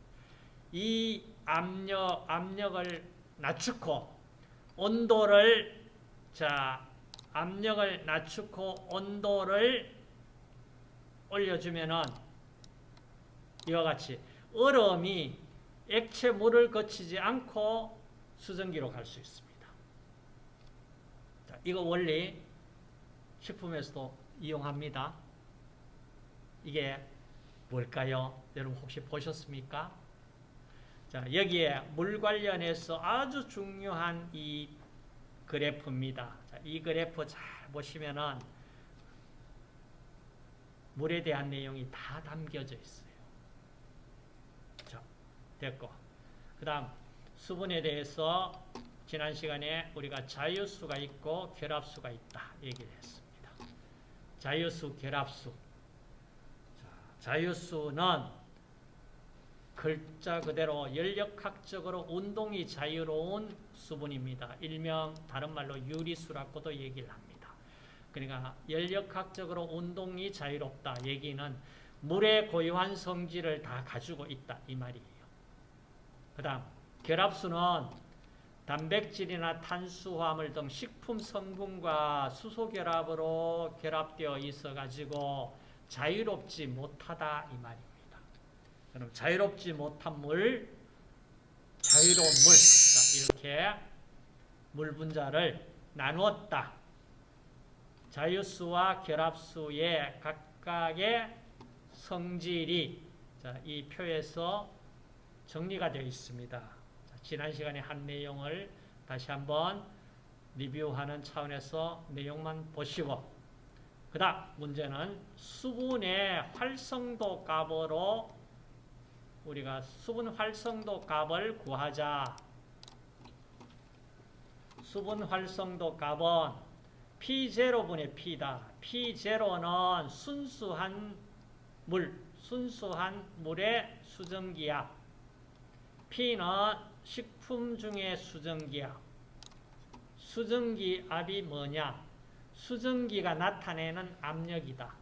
이 압력 압력을 낮추고 온도를 자 압력을 낮추고 온도를 올려주면은 이와 같이 얼음이 액체 물을 거치지 않고 수증기로 갈 수 있습니다. 자, 이거 원리 식품에서도 이용합니다. 이게 뭘까요? 여러분 혹시 보셨습니까? 자, 여기에 물 관련해서 아주 중요한 이 그래프입니다. 자, 이 그래프 잘 보시면은 물에 대한 내용이 다 담겨져 있어요. 자, 됐고. 그 다음, 수분에 대해서 지난 시간에 우리가 자유수가 있고 결합수가 있다. 얘기를 했습니다. 자유수, 결합수. 자유수는 글자 그대로 연력학적으로 운동이 자유로운 수분입니다. 일명 다른 말로 유리수라고도 얘기를 합니다. 그러니까 연력학적으로 운동이 자유롭다 얘기는 물의 고유한 성질을 다 가지고 있다 이 말이에요. 그 다음 결합수는 단백질이나 탄수화물 등 식품 성분과 수소 결합으로 결합되어 있어 가지고 자유롭지 못하다 이 말입니다. 그럼 자유롭지 못한 물, 자유로운 물 자, 이렇게 물 분자를 나누었다. 자유수와 결합수의 각각의 성질이 자, 이 표에서 정리가 되어 있습니다. 자, 지난 시간에 한 내용을 다시 한번 리뷰하는 차원에서 내용만 보시고 그 다음 문제는 수분의 활성도 값으로 우리가 수분 활성도 값을 구하자. 수분 활성도 값은 P0분의 P다. P0는 순수한 물, 순수한 물의 수증기압. P는 식품 중의 수증기압. 수증기압이 뭐냐? 수증기가 나타내는 압력이다.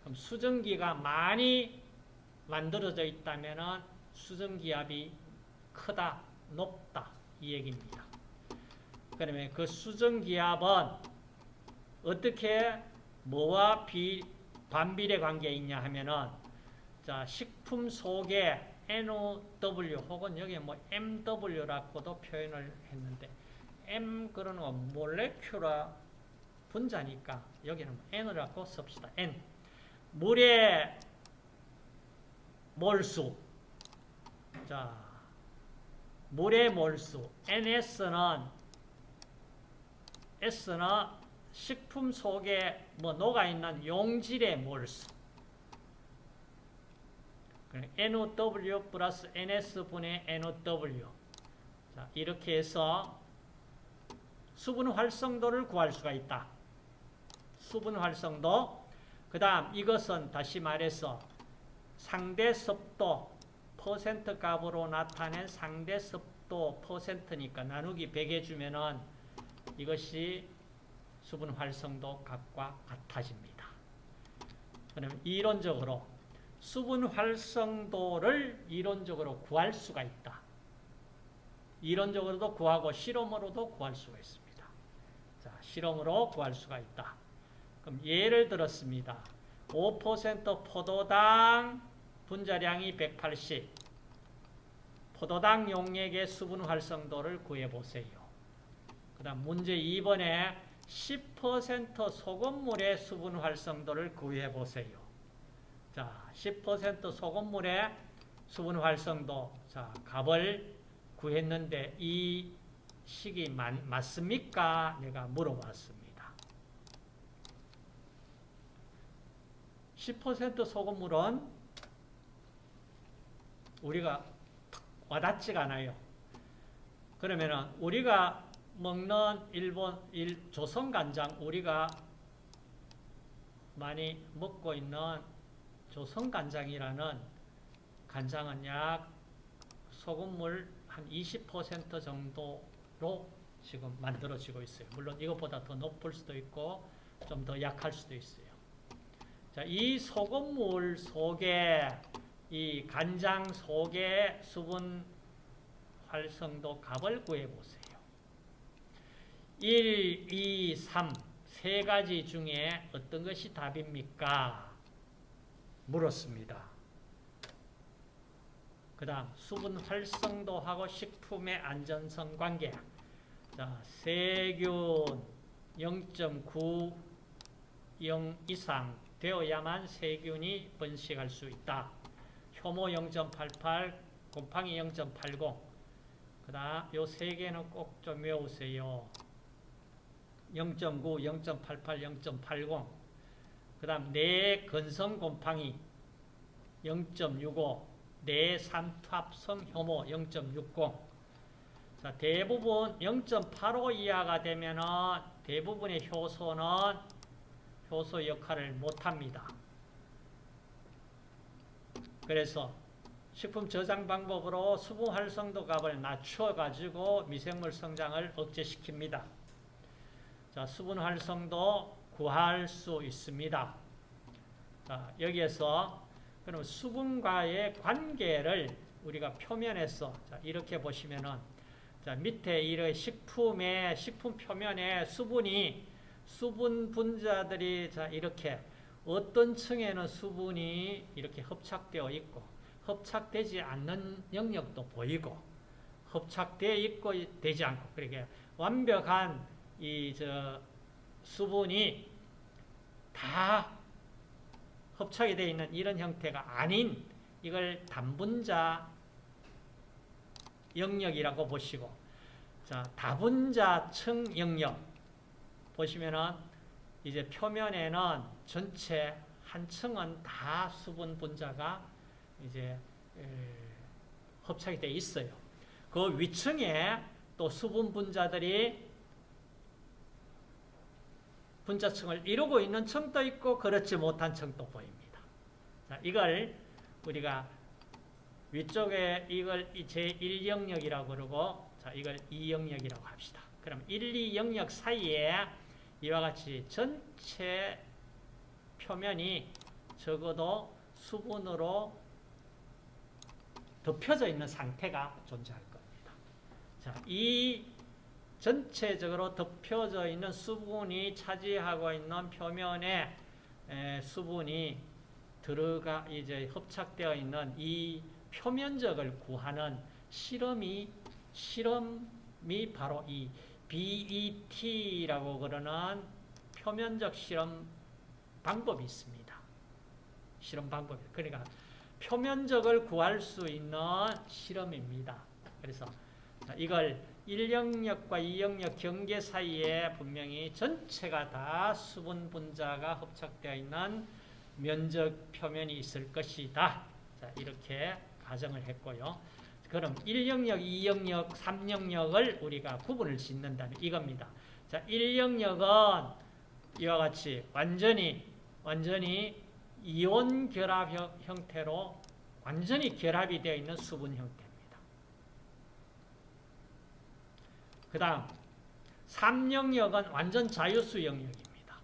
그럼 수증기가 많이 만들어져 있다면 수증기압이 크다, 높다 이 얘기입니다. 그러면 그 수증기압은 어떻게 뭐와 비, 반비례 관계에 있냐 하면은 자 식품 속에 NOW 혹은 여기 뭐 MW라고도 표현을 했는데 M 그러는 건 몰레큘라 분자니까 여기는 n이라고 씁시다. n. 물의 몰수. 자, 물의 몰수. ns는 s는 식품 속에 뭐 녹아 있는 용질의 몰수. NOW 플러스 NS분의 NOW. 자, 이렇게 해서 수분 활성도를 구할 수가 있다. 수분 활성도. 그 다음 이것은 다시 말해서 상대 습도 퍼센트 값으로 나타낸 상대 습도 퍼센트니까 나누기 100 해주면은 이것이 수분 활성도 값과 같아집니다. 그러면 이론적으로 수분 활성도를 이론적으로 구할 수가 있다. 이론적으로도 구하고 실험으로도 구할 수가 있습니다. 자, 실험으로 구할 수가 있다. 그럼 예를 들었습니다. 5% 포도당 분자량이 180. 포도당 용액의 수분 활성도를 구해보세요. 그 다음 문제 2번에 10% 소금물의 수분 활성도를 구해보세요. 자, 10% 소금물의 수분 활성도. 자, 값을 구했는데 이 식이 맞, 맞습니까? 내가 물어봤습니다. 10% 소금물은 우리가 와닿지가 않아요. 그러면은 우리가 먹는 일본 일 조선 간장 우리가 많이 먹고 있는 조선 간장이라는 간장은 약 소금물 한 20% 정도로 지금 만들어지고 있어요. 물론 이것보다 더 높을 수도 있고 좀 더 약할 수도 있어요. 자, 이 소금물 속에 이 간장 속에 수분 활성도 값을 구해보세요. 1, 2, 3, 세 가지 중에 어떤 것이 답입니까? 물었습니다. 그 다음 수분 활성도하고 식품의 안전성 관계 자, 세균 0.90 이상 되어야만 세균이 번식할 수 있다. 효모 0.88, 곰팡이 0.80. 그 다음 요 세 개는 꼭 좀 외우세요. 0.9, 0.88, 0.80. 그 다음 내 건성 곰팡이 0.65, 내 삼투합성 효모 0.60. 자, 대부분 0.85 이하가 되면은 대부분의 효소는 효소 역할을 못합니다. 그래서 식품 저장 방법으로 수분 활성도 값을 낮춰 가지고 미생물 성장을 억제시킵니다. 자, 수분 활성도 구할 수 있습니다. 자, 여기에서 그럼 수분과의 관계를 우리가 표면에서 자, 이렇게 보시면은 자, 밑에 이런 식품의 식품 표면에 수분이 수분 분자들이 자, 이렇게 어떤 층에는 수분이 이렇게 hợp착되어 있고 hợp착되지 않는 영역도 보이고 hợp착되어 있고 되지 않고 그렇게 완벽한 이 저 수분이 다 hợp착이 되어 있는 이런 형태가 아닌 이걸 단분자 영역이라고 보시고 자 다분자층 영역 보시면은 이제 표면에는 전체 한 층은 다 수분 분자가 이제 hợp착이 되어 있어요. 그 위층에 또 수분 분자들이 분자층을 이루고 있는 층도 있고 그렇지 못한 층도 보입니다. 자, 이걸 우리가 위쪽에 이걸 제1영역이라고 그러고 자, 이걸 2영역이라고 합시다. 그럼 1, 2영역 사이에 이와 같이 전체 표면이 적어도 수분으로 덮여져 있는 상태가 존재할 겁니다. 자, 이 전체적으로 덮여져 있는 수분이 차지하고 있는 표면에 수분이 들어가 이제 hợp착되어 있는 이 표면적을 구하는 실험이 실험이 바로 이 BET라고 그러는 표면적 실험 방법이 있습니다. 실험 방법. 그러니까 표면적을 구할 수 있는 실험입니다. 그래서 이걸 1영역과 2영역 경계 사이에 분명히 전체가 다 수분 분자가 hợp착되어 있는 면적 표면이 있을 것이다. 자, 이렇게 가정을 했고요. 그럼 1영역, 2영역, 3영역을 우리가 구분을 짓는다는 이겁니다. 자, 1영역은 이와 같이 완전히 완전히 이온 결합 형- 형태로 완전히 결합이 되어 있는 수분 형태입니다. 그 다음 3영역은 완전 자유수 영역입니다.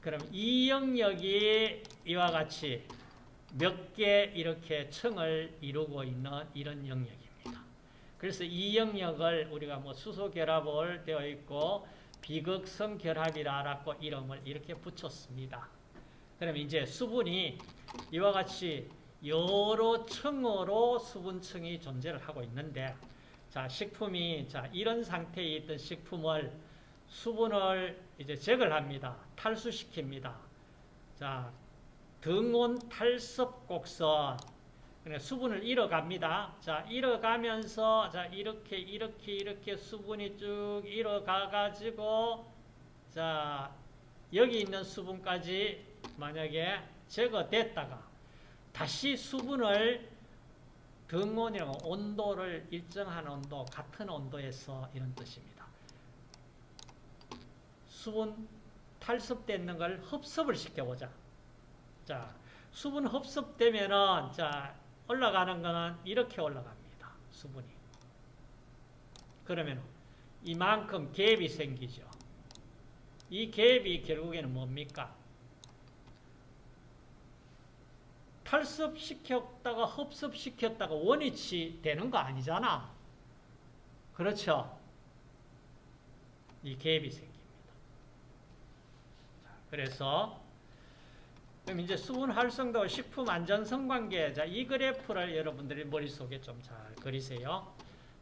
그럼 2영역이 이와 같이 몇 개 이렇게 층을 이루고 있는 이런 영역입니다. 그래서 이 영역을 우리가 뭐 수소 결합을 되어 있고 비극성 결합이라고 이름을 이렇게 붙였습니다. 그럼 이제 수분이 이와 같이 여러 층으로 수분층이 존재를 하고 있는데 자, 식품이 자, 이런 상태에 있던 식품을 수분을 이제 제거를 합니다. 탈수시킵니다. 자, 등온 탈섭 곡선 수분을 잃어갑니다. 자, 잃어가면서 자, 이렇게 이렇게 이렇게 수분이 쭉 잃어가 가지고 자, 여기 있는 수분까지 만약에 제거됐다가 다시 수분을 등온이라고 온도를 일정한 온도, 같은 온도에서 이런 뜻입니다. 수분 탈습되는 걸 흡습을 시켜보자. 자, 수분 흡습되면은 자 올라가는 거는 이렇게 올라갑니다. 수분이. 그러면 이만큼 갭이 생기죠. 이 갭이 결국에는 뭡니까? 탈습시켰다가 흡습시켰다가 원위치 되는 거 아니잖아. 그렇죠? 이 갭이 생깁니다. 자, 그래서 그럼 이제 수분 활성도 식품 안전성 관계 자, 이 그래프를 여러분들이 머릿속에 좀 잘 그리세요.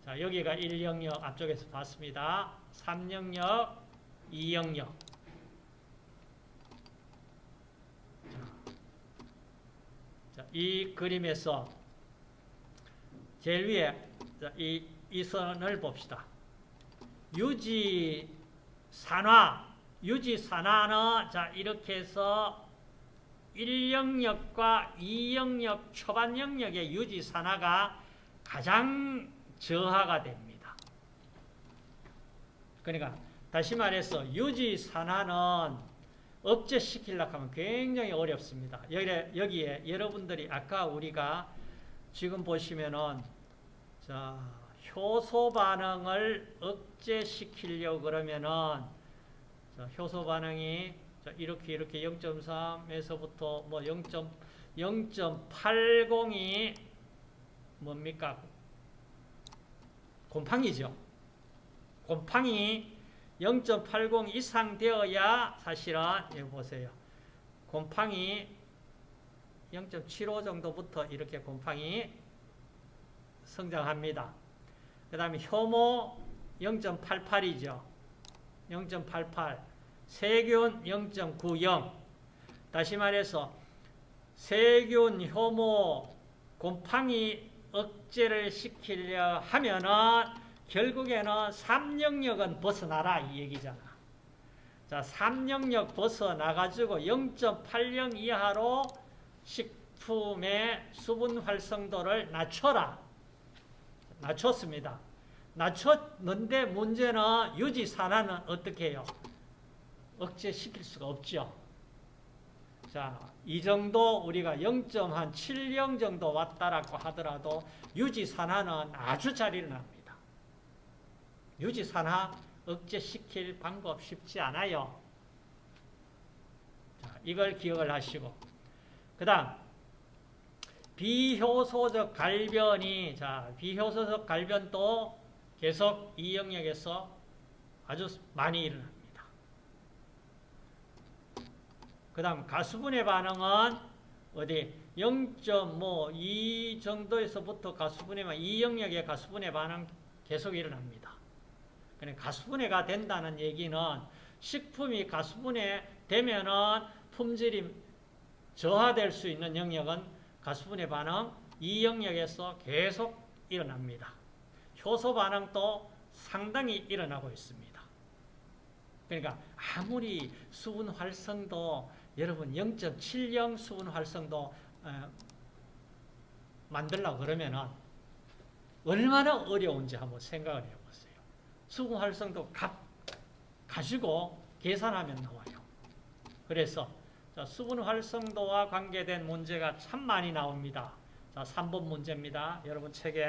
자, 여기가 1영역 앞쪽에서 봤습니다. 3영역, 2영역. 자, 이 그림에서 제일 위에 자, 이, 이 선을 봅시다. 유지 산화, 유지 산화는 자 이렇게 해서 1영역과 2영역 초반 영역의 유지 산화가 가장 저하가 됩니다. 그러니까 다시 말해서 유지 산화는 억제시키려고 하면 굉장히 어렵습니다. 여기에, 여기에 여러분들이 아까 우리가 지금 보시면은 자, 효소 반응을 억제시키려고 그러면은 자, 효소 반응이 자, 이렇게 이렇게 0.3에서부터 뭐 0. 0.80이 뭡니까? 곰팡이죠. 곰팡이 0.80 이상 되어야 사실은 여기 보세요. 곰팡이 0.75 정도부터 이렇게 곰팡이 성장합니다. 그 다음에 효모 0.88이죠. 0.88 세균 0.90 다시 말해서 세균, 효모, 곰팡이 억제를 시키려 하면은 결국에는 3영역은 벗어나라 이 얘기잖아. 자, 3영역 벗어나가지고 0.80 이하로 식품의 수분 활성도를 낮춰라. 낮췄습니다. 낮췄는데 문제는 유지 산화는 어떻게 해요? 억제시킬 수가 없죠. 자, 이 정도 우리가 0.7영 정도 왔다라고 하더라도 유지 산화는 아주 잘 일어납니다. 유지 산화 억제시킬 방법 쉽지 않아요. 자, 이걸 기억을 하시고 그 다음 비효소적 갈변이 자, 비효소적 갈변도 계속 이 영역에서 아주 많이 일어납니다. 그 다음 가수분해 반응은 어디 0.2 정도에서부터 가수분해만 이 영역의 가수분해 반응 계속 일어납니다. 그러니까 가수분해가 된다는 얘기는 식품이 가수분해 되면은 품질이 저하될 수 있는 영역은 가수분해 반응 이 영역에서 계속 일어납니다. 효소 반응도 상당히 일어나고 있습니다. 그러니까 아무리 수분 활성도 여러분 0.70 수분 활성도 어, 만들려고 그러면 얼마나 어려운지 한번 생각을 해보세요. 수분 활성도 값 가지고 계산하면 나와요. 그래서 자, 수분 활성도와 관계된 문제가 참 많이 나옵니다. 자, 3번 문제입니다. 여러분 책에